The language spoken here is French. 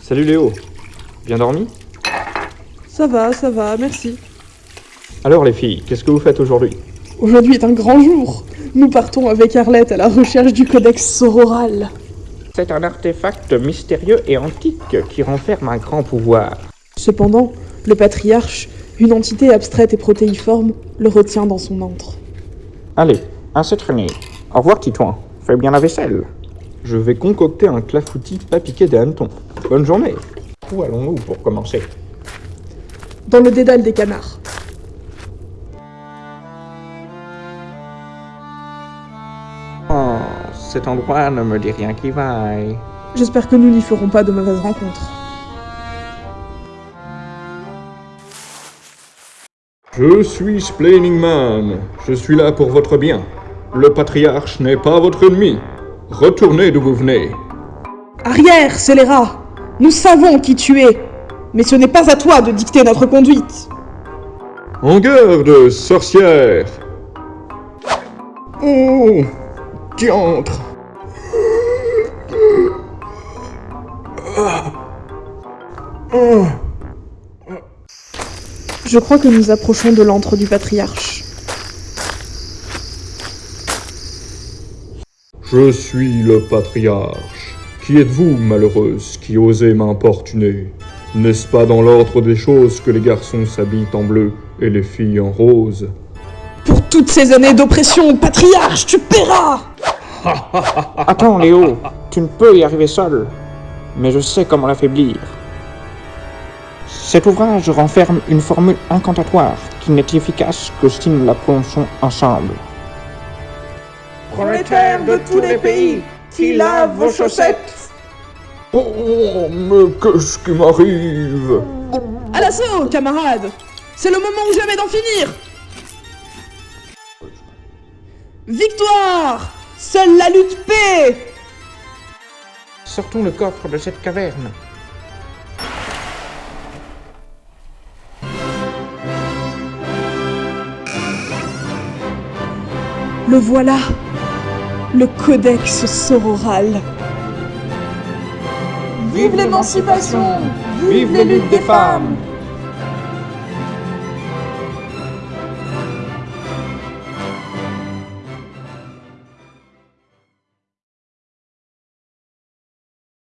Salut Léo, bien dormi? Ça va, ça va, merci. Alors les filles, qu'est-ce que vous faites aujourd'hui? Aujourd'hui est un grand jour. Nous partons avec Arlette à la recherche du codex sororal. C'est un artefact mystérieux et antique qui renferme un grand pouvoir. Cependant, le patriarche, une entité abstraite et protéiforme, le retient dans son antre. Allez, assez traîné. Au revoir Titouan, fais bien la vaisselle. Je vais concocter un clafoutis pas piqué des hannetons. Bonne journée Où allons-nous pour commencer? Dans le dédale des canards. Cet endroit ne me dit rien qui vaille. J'espère que nous n'y ferons pas de mauvaises rencontres. Je suis Splaining Man. Je suis là pour votre bien. Le patriarche n'est pas votre ennemi. Retournez d'où vous venez. Arrière, scélérat Nous savons qui tu es, mais ce n'est pas à toi de dicter notre conduite. En garde, sorcière Oh Diantre Je crois que nous approchons de l'antre du patriarche. Je suis le patriarche. Qui êtes-vous, malheureuse, qui osez m'importuner? N'est-ce pas dans l'ordre des choses que les garçons s'habillent en bleu et les filles en rose? Pour toutes ces années d'oppression, patriarche, tu paieras Attends Léo, tu ne peux y arriver seul. Mais je sais comment l'affaiblir. Cet ouvrage renferme une formule incantatoire qui n'est efficace que si nous la prononçons ensemble. Prolétaires de tous les pays, qui lavent vos chaussettes. Oh, mais qu'est-ce qui m'arrive? À l'assaut, camarades. C'est le moment ou jamais d'en finir. Victoire! Seule la lutte paix Sortons le coffre de cette caverne. Le voilà. Le codex sororal. Vive l'émancipation! Vive les luttes des femmes